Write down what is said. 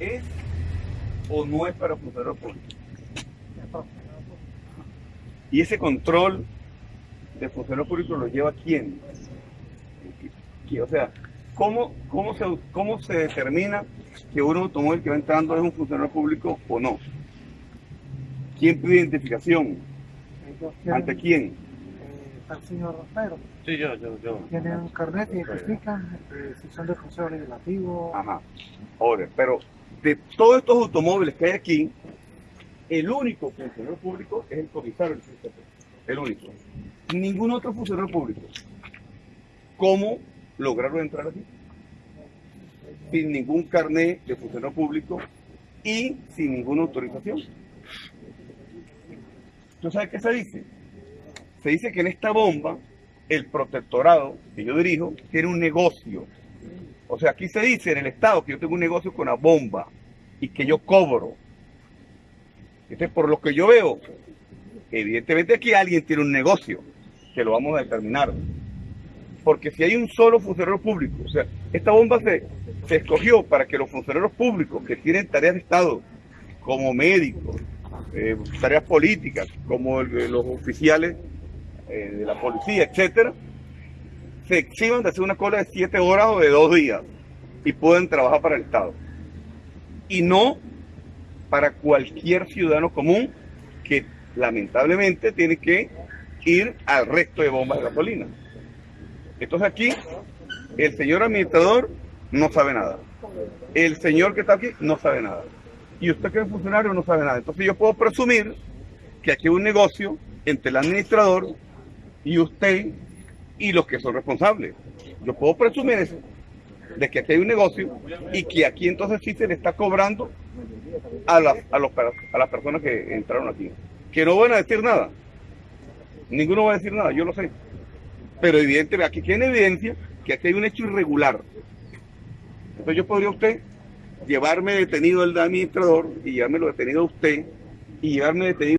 es o no es para funcionarios públicos. Y ese control de funcionarios públicos lo lleva quién? ¿Qui- O sea, ¿cómo, cómo, se, ¿cómo se determina que un automóvil que va entrando es un funcionario público o no? ¿Quién pide identificación? ¿Ante quién? Está el señor Rompero, Sí, yo, yo, yo. tienen un carnet que identifican eh, si son del Consejo Legislativo. Ajá. Ahora, pero de todos estos automóviles que hay aquí, el único funcionario público es el comisario del CCP. El único. Ningún otro funcionario público. ¿Cómo lograron entrar aquí? Sin ningún carnet de funcionario público y sin ninguna autorización. ¿Tú sabes qué se dice? Se dice que en esta bomba, el protectorado que yo dirijo tiene un negocio. O sea, aquí se dice en el Estado que yo tengo un negocio con la bomba y que yo cobro. Entonces, por lo que yo veo, evidentemente aquí alguien tiene un negocio, que lo vamos a determinar. Porque si hay un solo funcionario público, o sea, esta bomba se, escogió para que los funcionarios públicos que tienen tareas de Estado, como médicos, eh, tareas políticas, como el- los oficiales eh, de la policía, etcétera, se eximan de hacer una cola de siete horas o de dos días y pueden trabajar para el Estado. Y no para cualquier ciudadano común que lamentablemente tiene que ir al resto de bombas de gasolina. Entonces aquí el señor administrador no sabe nada. El señor que está aquí no sabe nada. Y usted que es funcionario no sabe nada. Entonces yo puedo presumir que aquí hay un negocio entre el administrador y usted y los que son responsables. Yo puedo presumir eso, de que aquí hay un negocio y que aquí entonces sí se le está cobrando a las, a los, a las personas que entraron aquí. Que no van a decir nada. Ninguno va a decir nada, yo lo sé. Pero evidentemente aquí tiene evidencia que aquí hay un hecho irregular. Entonces yo podría usted llevarme detenido el administrador y llevármelo detenido a usted y llevarme detenido